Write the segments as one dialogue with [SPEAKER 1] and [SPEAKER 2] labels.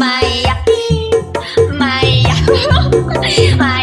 [SPEAKER 1] mày à, mày à, mày à.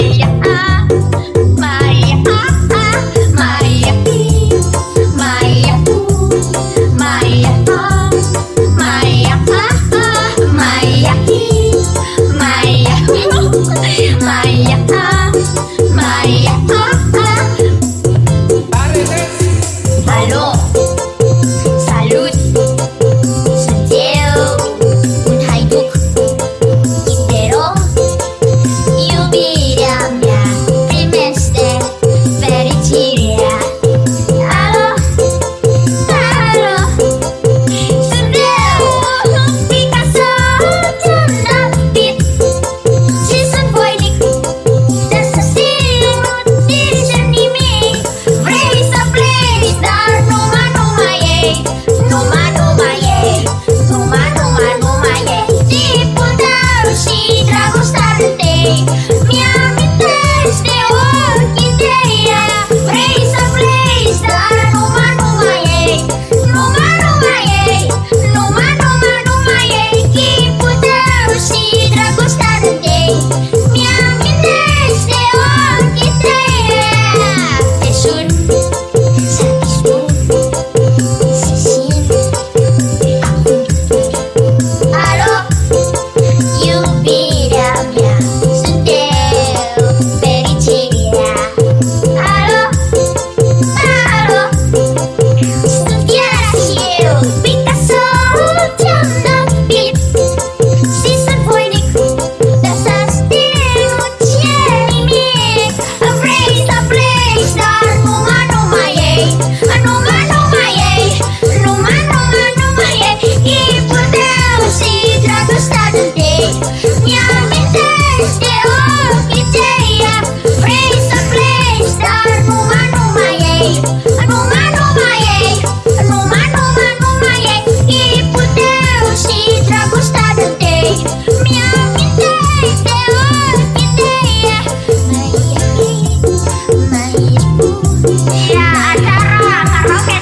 [SPEAKER 1] me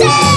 [SPEAKER 1] day.